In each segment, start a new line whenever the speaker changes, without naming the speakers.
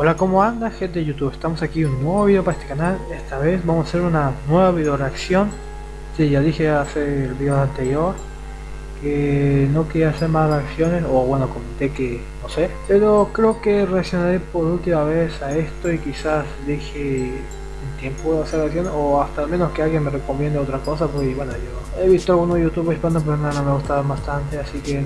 Hola, ¿cómo anda gente de YouTube? Estamos aquí un nuevo video para este canal. Esta vez vamos a hacer una nueva video reacción. Sí, ya dije hace el video anterior que no quería hacer más reacciones, o bueno, comenté que no sé. Pero creo que reaccionaré por última vez a esto y quizás deje tiempo de hacer acción o hasta al menos que alguien me recomiende otra cosa porque bueno yo he visto algunos youtubers hispanos pero no, me gustaban bastante así que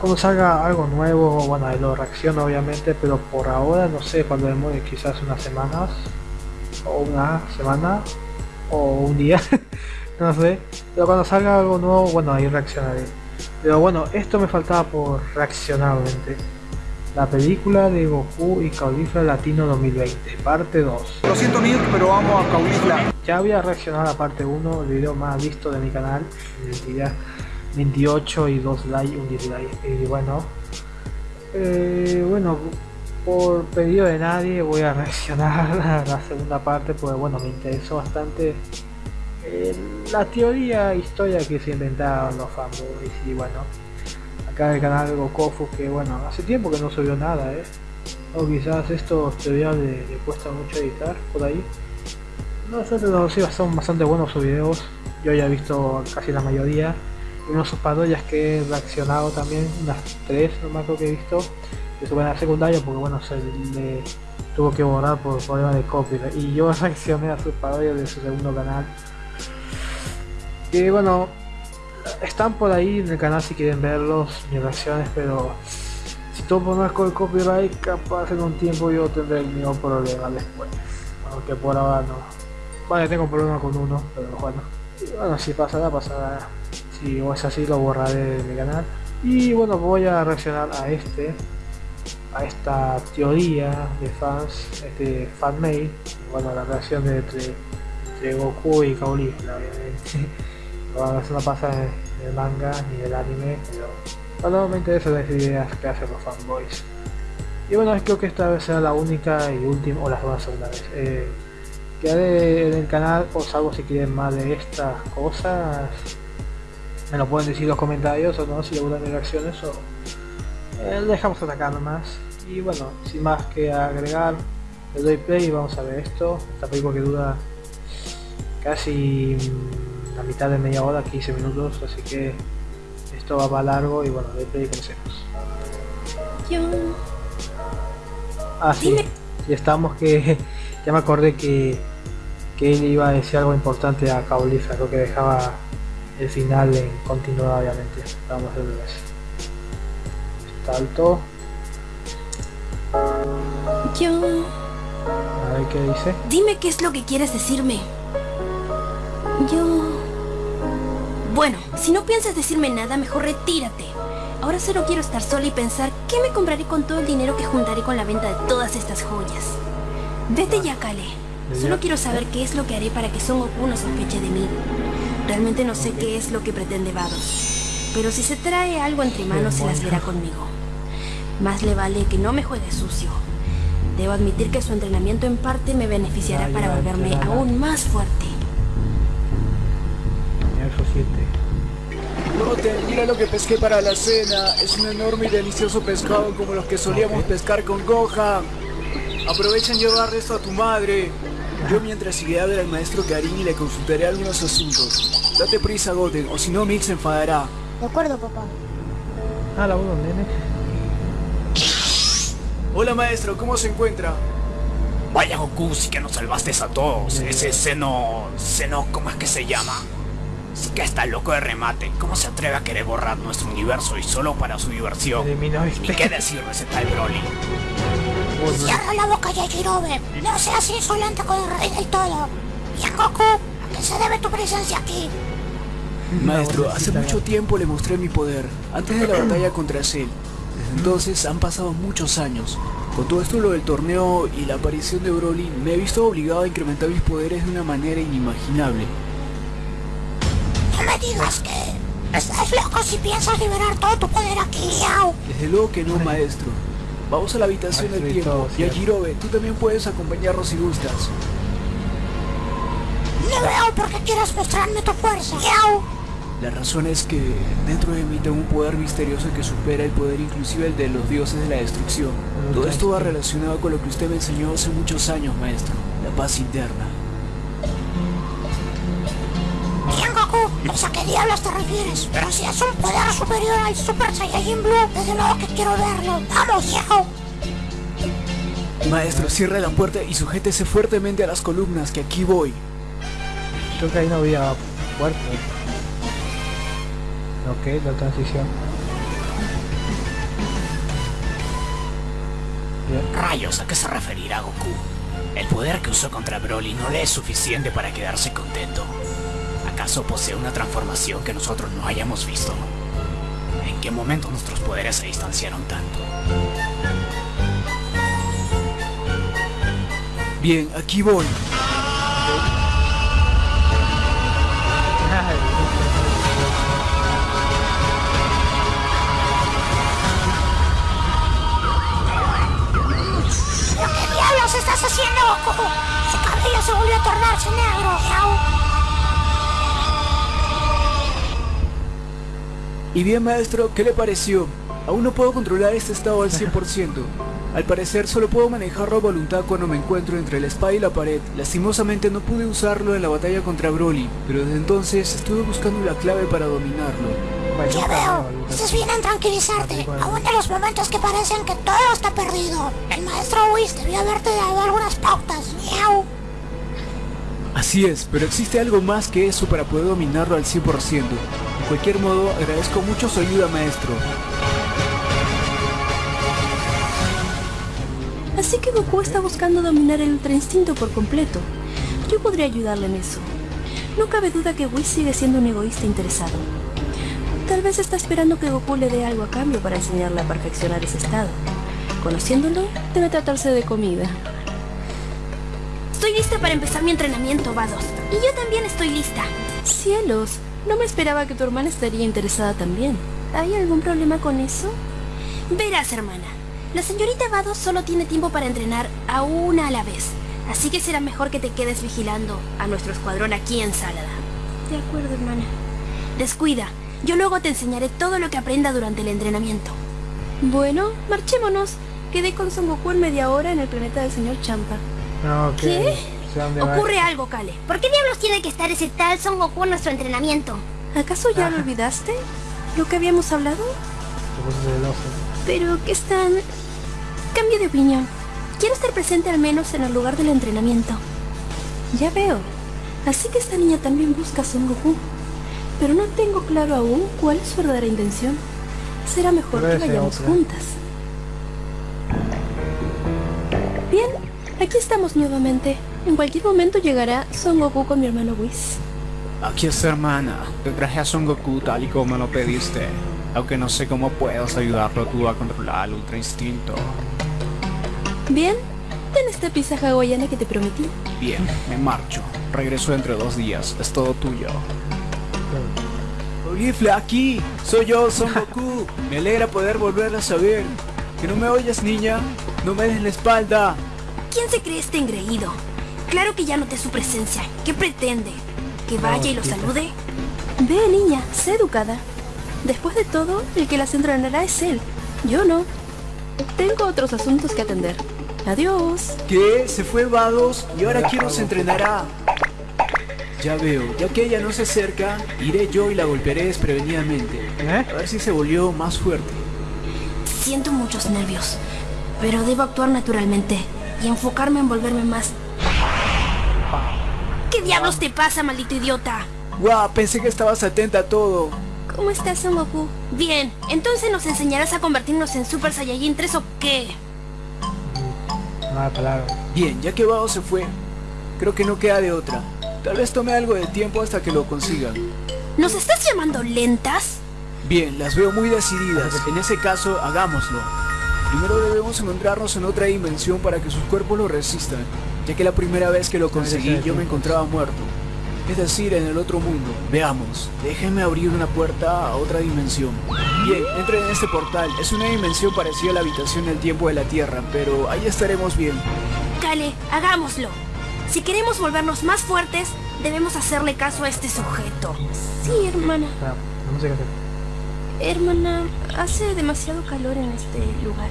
cuando salga algo nuevo bueno lo reacciono obviamente pero por ahora no sé cuando demore quizás unas semanas o una semana o un día no sé pero cuando salga algo nuevo bueno ahí reaccionaré. Pero bueno esto me faltaba por reaccionar obviamente la película de Goku y Caulifla Latino 2020, parte 2.
Lo siento Nick, pero vamos a Caulifla.
Ya había reaccionado a la parte 1, el video más visto de mi canal, identidad 28 y 2 likes, un dislike. Y bueno, eh, bueno, por pedido de nadie voy a reaccionar a la segunda parte, porque bueno, me interesó bastante eh, la teoría, historia que se inventaron los fanboys y bueno acá el canal Gokofu que bueno, hace tiempo que no subió nada, ¿eh? O quizás estos tutoriales le, le, cuesta mucho editar por ahí. No pero sí son bastante buenos sus videos. Yo ya he visto casi la mayoría. Y unos sus parodias que he reaccionado también, unas tres nomás creo que he visto. Que suben a secundaria porque bueno, se le tuvo que borrar por problemas de copyright. Y yo reaccioné a sus parodias de su segundo canal. Y bueno, están por ahí en el canal si quieren verlos, mis reacciones, pero si todo pones con el copyright, capaz en un tiempo yo tendré el mismo problema después. Aunque por ahora no. Vale, tengo problema con uno, pero bueno. Bueno, si pasará, pasará. Si es así, lo borraré de mi canal. Y bueno, voy a reaccionar a este, a esta teoría de fans, este fanmade. Bueno, la reacción de entre, Goku y Caulifla, obviamente. no pasa en el manga ni el anime, pero bueno, me interesan las ideas que hacen los fanboys. Y bueno, creo que esta vez será la única y última, o la segunda vez, eh, que haré en el canal, os hago si quieren más de estas cosas, me lo pueden decir en los comentarios o no, si les gustan mis reacciones o eh, dejamos atacar nomás. Y bueno, sin más que agregar, le doy play y vamos a ver esto, esta película que dura casi mitad de media hora, 15 minutos, así que esto va para largo y bueno, de play comencemos. Ah, sí, y estamos que ya me acordé que, que él iba a decir algo importante a Caulifla, creo que dejaba el final en continuidad obviamente. Vamos a ver Salto.
Yo...
A ver qué dice.
Dime qué es lo que quieres decirme. Yo... Bueno, si no piensas decirme nada, mejor retírate. Ahora solo quiero estar sola y pensar qué me compraré con todo el dinero que juntaré con la venta de todas estas joyas. Vete ya, Kale. Solo quiero saber qué es lo que haré para que Son Goku no sospeche de mí. Realmente no sé qué es lo que pretende Vados. Pero si se trae algo entre manos, se las verá conmigo. Más le vale que no me juegue sucio. Debo admitir que su entrenamiento en parte me beneficiará para volverme aún más fuerte.
Mira lo que pesqué para la cena. Es un enorme y delicioso pescado como los que solíamos pescar con Gohan. Aprovecha en llevar esto a tu madre. Yo mientras iré a ver al maestro Karin y le consultaré algunos asuntos. Date prisa, Goten, o si no Mix se enfadará.
De acuerdo, papá.
Ah, la uno, nene.
Hola, maestro, ¿cómo se encuentra?
Vaya Goku, sí que nos salvaste a todos. Ese seno... seno... ¿cómo es que se llama? Sí que está loco de remate. ¿Cómo se atreve a querer borrar nuestro universo y solo para su diversión?
Ni
qué decir de ese tal Broly.
Cierra la boca, Yajirobe. No seas insolente con el rey del todo. Y a Goku, ¿a qué se debe tu presencia aquí?
Maestro, hace mucho tiempo le mostré mi poder, antes de la batalla contra Cell. Desde entonces han pasado muchos años. Con todo esto lo del torneo y la aparición de Broly, me he visto obligado a incrementar mis poderes de una manera inimaginable
digas que estás loco si piensas liberar todo tu poder aquí, Yao.
Desde luego que no, maestro. Vamos a la habitación del tiempo. Y a Jirobe, tú también puedes acompañarnos si gustas.
No veo por qué quieras mostrarme tu fuerza, Yao.
La razón es que dentro de mí tengo un poder misterioso que supera el poder inclusive el de los dioses de la destrucción. Todo esto va relacionado con lo que usted me enseñó hace muchos años, maestro. La paz interna.
A qué diablos te refieres. Pero si es un poder superior al Super Saiyajin Blue, desde luego que quiero verlo. ¡Vamos, viejo!
Maestro, cierre la puerta y sujétese fuertemente a las columnas, que aquí voy.
Creo que ahí no había puerta. Ok, la transición. Bien.
Rayos, ¿a qué se referirá Goku? El poder que usó contra Broly no le es suficiente para quedarse contento. ¿Acaso posee una transformación que nosotros no hayamos visto? ¿En qué momento nuestros poderes se distanciaron tanto?
Bien, aquí voy.
¿Pero qué diablos estás haciendo, Goku? Su cabello se volvió a tornarse negro, Yao.
Y bien, maestro, ¿qué le pareció? Aún no puedo controlar este estado al 100%. Al parecer solo puedo manejarlo a voluntad cuando me encuentro entre la espada y la pared. Lastimosamente no pude usarlo en la batalla contra Broly, pero desde entonces estuve buscando la clave para dominarlo.
Ya veo,
veo, nunca-
estás bien en tranquilizarte, aún en los momentos que parecen que todo está perdido. El maestro Whis debió haberte dado algunas pautas, miau.
Así es, pero existe algo más que eso para poder dominarlo al 100%. De cualquier modo, agradezco mucho su ayuda, maestro.
Así que Goku está buscando dominar el Ultra Instinto por completo. Yo podría ayudarle en eso. No cabe duda que Whis sigue siendo un egoísta interesado. Tal vez está esperando que Goku le dé algo a cambio para enseñarle a perfeccionar ese estado. Conociéndolo, debe tratarse de comida. Estoy lista para empezar mi entrenamiento, Vados. Y yo también estoy lista. Cielos, no me esperaba que tu hermana estaría interesada también. ¿Hay algún problema con eso? Verás, hermana. La señorita Vados solo tiene tiempo para entrenar a una a la vez. Así que será mejor que te quedes vigilando a nuestro escuadrón aquí en Sálada. De acuerdo, hermana. Descuida. Yo luego te enseñaré todo lo que aprenda durante el entrenamiento. Bueno, marchémonos. Quedé con Son Goku en media hora en el planeta del señor Champa.
Ok.
¿Qué?
Sé dónde va.
Ocurre algo, Kale.
¿Por qué diablos tiene que estar ese tal Son Goku en nuestro entrenamiento?
¿Acaso ya lo olvidaste? ¿Lo que habíamos hablado? Pero que están... Cambio de opinión. Quiero estar presente al menos en el lugar del entrenamiento. Ya veo. Así que esta niña también busca a Son Goku. Pero no tengo claro aún cuál es su verdadera intención. Será mejor que vayamos
otra.
juntas. Bien, aquí estamos nuevamente. En cualquier momento llegará Son Goku con mi hermano Whis.
Aquí está hermana, te traje a Son Goku tal y como me lo pediste. Aunque no sé cómo puedas ayudarlo tú a controlar el Ultra Instinto.
Bien, ten esta pizza hawaiana que te prometí.
Bien, me marcho. Regreso entre dos días. Es todo tuyo.
Olifla, aquí. Soy yo, Son Goku. Me alegra poder volverla a saber. ¿Que no me oyes, niña? No me des la espalda.
¿Quién se cree este engreído? Claro que ya noté su presencia. ¿Qué pretende? ¿Que vaya y lo salude? Ve, niña, sé educada. Después de todo, el que las entrenará es él. Yo no. Tengo otros asuntos que atender. Adiós.
¿Qué? ¿Se fue Vados? Y ahora quién nos entrenará. Ya veo, ya que ella no se acerca, iré yo y la golpearé desprevenidamente.
¿Eh?
A ver si se volvió más fuerte.
Siento muchos nervios, pero debo actuar naturalmente y enfocarme en volverme más... ¿Qué diablos te pasa, maldito idiota?
Guau, pensé que estabas atenta a todo.
¿Cómo estás, Son Goku? Bien, entonces nos enseñarás a convertirnos en Super Saiyajin 3 o qué?
Mala palabra.
Bien, ya que Vados se fue, creo que no queda de otra. Tal vez tome algo de tiempo hasta que lo consiga.
¿Nos estás llamando lentas?
Bien, las veo muy decididas. En ese caso, hagámoslo. Primero debemos encontrarnos en otra dimensión para que sus cuerpos lo resistan, ya que la primera vez que lo conseguí yo me encontraba muerto. Es decir, en el otro mundo. Veamos, déjenme abrir una puerta a otra dimensión. Bien, entren en este portal. Es una dimensión parecida a la habitación del tiempo de la Tierra, pero ahí estaremos bien.
Kale, hagámoslo. Si queremos volvernos más fuertes, Debemos hacerle caso a este sujeto. Sí, hermana.
Música se-
Hermana, hace demasiado calor en este lugar.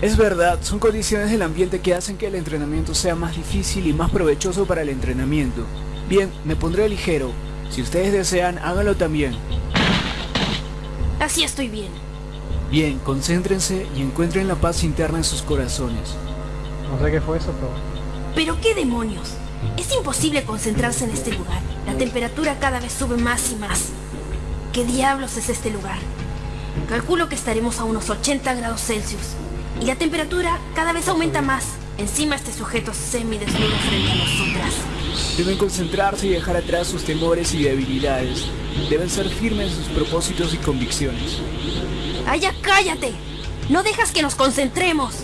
Es verdad, son condiciones del ambiente que hacen que el entrenamiento sea más difícil y más provechoso para el entrenamiento. Bien, me pondré ligero. Si ustedes desean, háganlo también.
Así estoy bien.
Bien, concéntrense y encuentren la paz interna en sus corazones.
No sé qué fue eso, pero...
¿Pero qué demonios? Es imposible concentrarse en este lugar. La temperatura cada vez sube más y más. ¿Qué diablos es este lugar? Calculo que estaremos a unos 80 grados Celsius. Y la temperatura cada vez aumenta más. Encima este sujeto semidesnudo frente a nosotras.
Deben concentrarse y dejar atrás sus temores y debilidades. Deben ser firmes en sus propósitos y convicciones.
¡Ay, ya cállate! ¡No dejas que nos concentremos!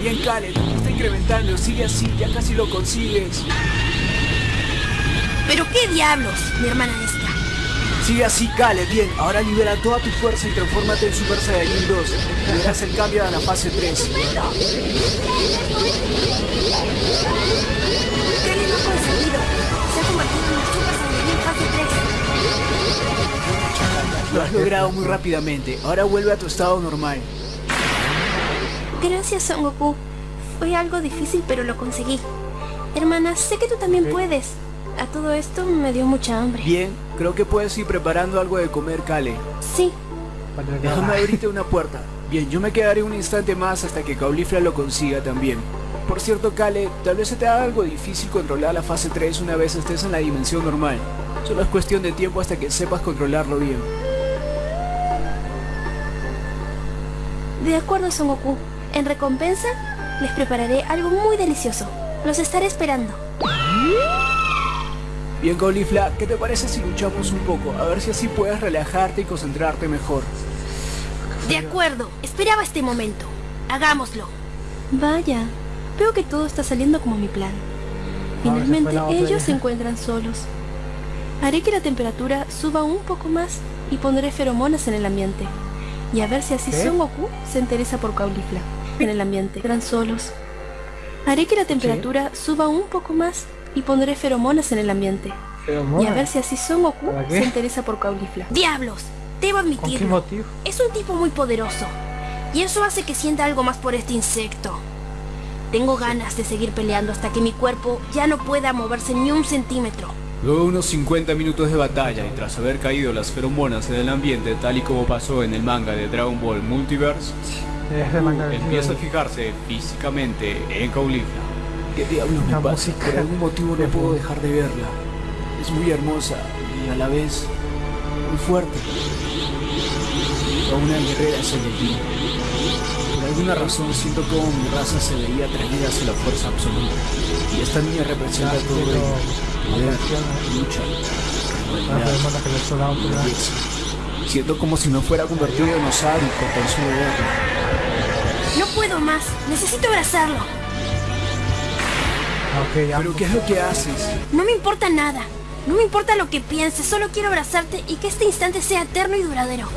Bien, Khaled, está incrementando. Sigue así, ya casi lo consigues.
¿Pero qué diablos, mi hermana esta?
Sigue así, Khaled. Bien, ahora libera toda tu fuerza y transfórmate en Super Saiyajin 2. Y verás el cambio a la fase 3.
¿Qué le ha conseguido? Se ha convertido en una Super Saiyajin fase 3.
Lo has logrado muy rápidamente. Ahora vuelve a tu estado normal.
Gracias, Son Goku. Fue algo difícil, pero lo conseguí. Hermana, sé que tú también puedes. A todo esto me dio mucha hambre.
Bien, creo que puedes ir preparando algo de comer, Kale.
Sí,
Déjame abrirte una puerta. Bien, yo me quedaré un instante más hasta que Caulifla lo consiga también. Por cierto, Kale, tal vez se te haga algo difícil controlar la fase 3 una vez estés en la dimensión normal. Solo es cuestión de tiempo hasta que sepas controlarlo bien.
de acuerdo, Son Goku. En recompensa, les prepararé algo muy delicioso. Los estaré esperando.
Bien, Caulifla, ¿qué te parece si luchamos un poco? A ver si así puedes relajarte y concentrarte mejor.
De acuerdo, esperaba este momento. Hagámoslo. Vaya, veo que todo está saliendo como mi plan.
Se
Finalmente ellos se encuentran solos. Haré que la temperatura suba un poco más y pondré feromonas en el ambiente. Y a ver si así
¿Qué?
Son Goku se interesa por Caulifla en el ambiente. Están solos. Haré que la temperatura suba un poco más y pondré feromonas en el ambiente. Y a ver si así Son Goku se interesa por Caulifla. ¡Diablos! Debo
¿Con qué
admitirlo.
motivo?
Es un tipo muy poderoso. Y eso hace que sienta algo más por este insecto. Tengo ganas de seguir peleando hasta que mi cuerpo ya no pueda moverse ni un centímetro.
Luego de unos 50 minutos de batalla y tras haber caído las feromonas en el ambiente tal y como pasó en el manga de Dragon Ball Multiverse, empieza a fijarse físicamente en Caulifla.
¿Qué diablos me pasa?
música
Por algún motivo no puedo dejar de verla. Es muy hermosa y a la vez muy fuerte. Toda una guerrera Saiyajin. Por alguna razón siento como mi raza se veía atraída hacia la fuerza absoluta. Y esta niña representa todo ello. Poder, lucha. Siento como si me fuera convertido en sádico con solo verla.
No puedo más. Necesito abrazarlo.
Ok, ya.
Pero ¿qué es lo que haces?
No me importa nada. No me importa lo que pienses. Solo quiero abrazarte y que este instante sea eterno y duradero.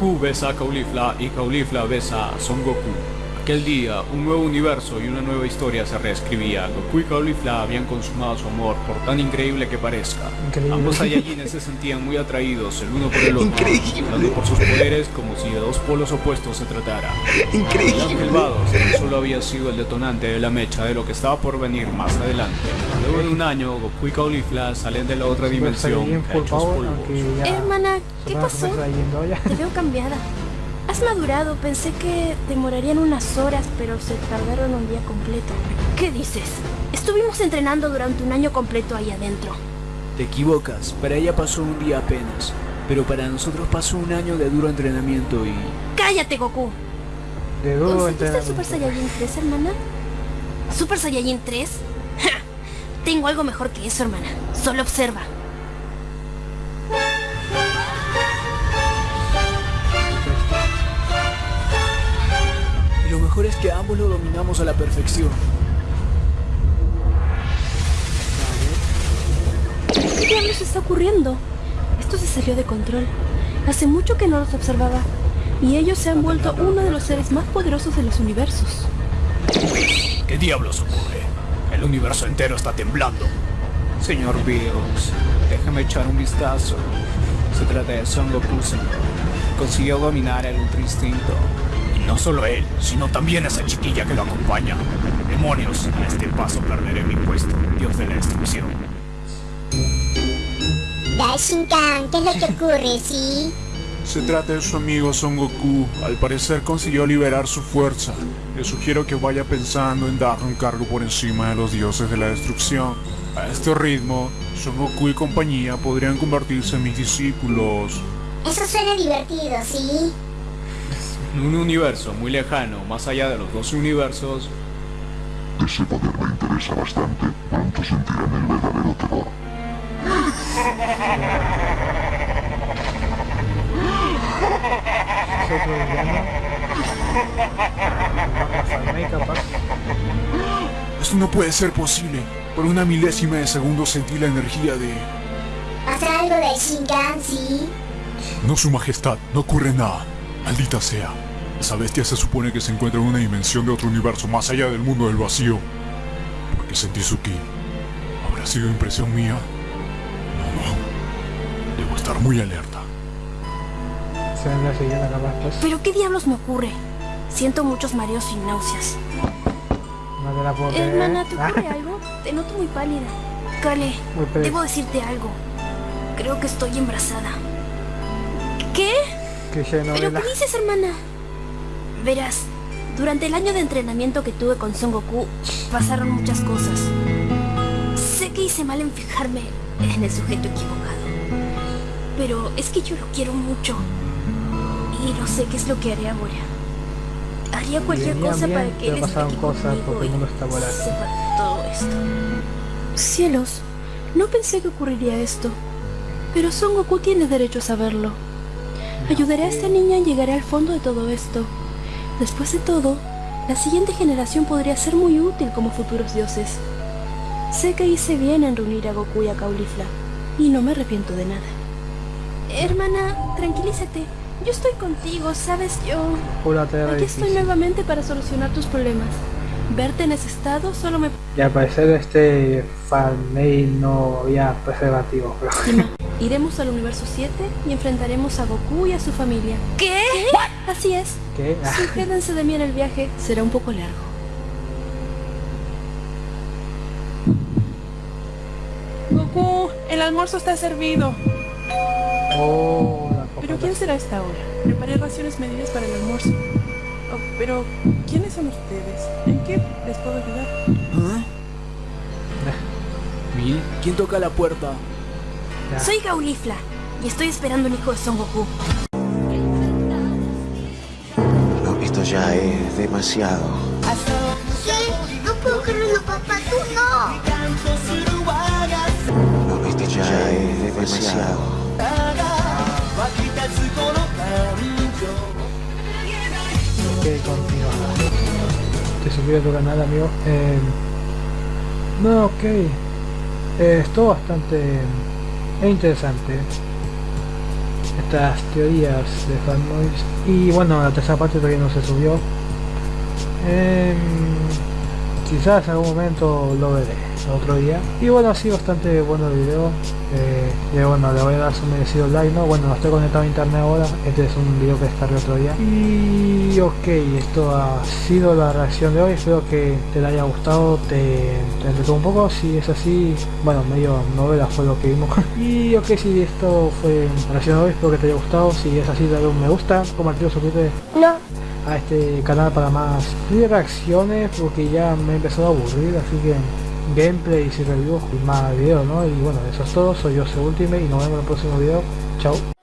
Goku besa a Caulifla y Caulifla besa a Son Goku. Aquel día, un nuevo universo y una nueva historia se reescribía. Goku y Caulifla habían consumado su amor, por tan increíble que parezca.
Increíble.
Ambos Saiyajines se sentían muy atraídos el uno por el otro, tanto por sus poderes como si de dos polos opuestos se tratara. El Ángel Vados tan solo había sido el detonante de la mecha de lo que estaba por venir más adelante. Luego de un año, Goku y Caulifla salen de la otra dimensión hechos.
Hermana, ¿qué pasó? Te veo cambiada. Has madurado. Pensé que demorarían unas horas, pero se tardaron un día completo. ¿Qué dices? Estuvimos entrenando durante un año completo ahí adentro.
Te equivocas, para ella pasó un día apenas, pero para nosotros pasó un año de duro entrenamiento y...
¡Cállate, Goku!
De duro
¿Conseguiste el
entrenamiento.
Super Saiyajin 3, hermana? ¿Super Saiyajin 3? ¡Ja! Tengo algo mejor que eso, hermana. Solo observa.
Mejor es que ambos lo dominamos a la perfección.
¿Qué diablos está ocurriendo? Esto se salió de control. Hace mucho que no los observaba. Y ellos se han vuelto uno de los seres más poderosos de los universos.
¿Qué diablos ocurre? El universo entero está temblando.
Señor Bills, déjeme echar un vistazo. Se trata de Son Goku, señor. Consiguió dominar el Ultra Instinto.
No solo él, sino también esa chiquilla que lo acompaña. Demonios, a este paso perderé mi puesto, dios de la destrucción.
Daishinkan, ¿qué es lo que ocurre, sí?
Se trata de su amigo Son Goku. Al parecer consiguió liberar su fuerza. Le sugiero que vaya pensando en darle un cargo por encima de los dioses de la destrucción. A este ritmo, Son Goku y compañía podrían convertirse en mis discípulos.
Eso suena divertido, ¿sí?
En un universo muy lejano, más allá de los 12 universos,
Ese poder me interesa bastante. Pronto sentirán el verdadero terror.
Es otro villano. Falmei, capaz.
Esto no puede ser posible. Por una milésima de segundo sentí la energía de...
¿Pasa algo, Daishinkan, sí?
No, su majestad, no ocurre nada. Maldita sea. Esa bestia se supone que se encuentra en una dimensión de otro universo más allá del mundo del vacío. ¿Por qué sentí su ki? ¿Habrá sido impresión mía? No, no. Debo estar muy alerta.
¿Pero qué diablos me ocurre? Siento muchos mareos y náuseas.
No te la puedo creer.
Hermana, ¿te
Ah,
ocurre algo? Te noto muy pálida.
Pálida.
debo decirte algo. Creo que estoy embarazada. ¿Qué? ¿Pero qué dices, hermana? Verás, durante el año de entrenamiento que tuve con Son Goku, pasaron muchas cosas. Sé que hice mal en fijarme en el sujeto equivocado. Pero es que yo lo quiero mucho. Y no sé qué es lo que haré ahora. Haría cualquier
Bien,
cosa
bien,
para que él esté
pasaron cosas porque el
y
mundo está volátil.
sepa todo esto. Cielos, no pensé que ocurriría esto. Pero Son Goku tiene derecho a saberlo. Ayudaré a esta niña y llegaré al fondo de todo esto. Después de todo, la siguiente generación podría ser muy útil como futuros dioses. Sé que hice bien en reunir a Goku y a Caulifla, y no me arrepiento de nada. Hermana, tranquilízate. Yo estoy contigo, ¿sabes? Yo... Aquí estoy nuevamente para solucionar tus problemas. Verte en ese estado solo me...
Y al parecer este Falmei no había preservativo, pero...
Iremos al universo 7 y enfrentaremos a Goku y a su familia. ¿Qué? Así es.
¿Qué? Ah,
Sí, quédense de mí en el viaje. Será un poco largo.
Goku, el almuerzo está servido.
oh, la
¿Pero quién será esta hora? Preparé raciones medidas para el almuerzo. Oh, pero, ¿quiénes son ustedes? ¿En qué les puedo ayudar?
¿Ah? ¿Quién toca la puerta?
Soy Gaulifla y estoy esperando un hijo de Son Goku.
No, esto ya es demasiado.
¿Qué? No puedo creerlo, papá, tú no.
No, esto ya es demasiado.
Ok, continúa. Te suscribes a tu canal, amigo. Eh, no, ok. Eh, estuvo bastante eh, interesante. Estas teorías de fanboys. Y bueno, la tercera parte todavía no se subió. Em, quizás en algún momento lo veré otro día. Y bueno, ha sido bastante bueno el video. Eh, y bueno, le voy a dar su merecido like, ¿no? Bueno, no estoy conectado a internet ahora. Este es un video que descargué otro día. Y ok, esto ha sido la reacción de hoy. Espero que te haya gustado, te, te entretuvo un poco. Si es así, bueno, medio novela fue lo que vimos. y ok, si esto fue la reacción de hoy, espero que te haya gustado. Si es así, dale un me gusta, compartir, suscríbete
No.
a este canal para más reacciones porque ya me he empezado a aburrir así que gameplays y reviews y más videos no y bueno eso es todo. Soy yo Ultimate y nos vemos en el próximo video. Chao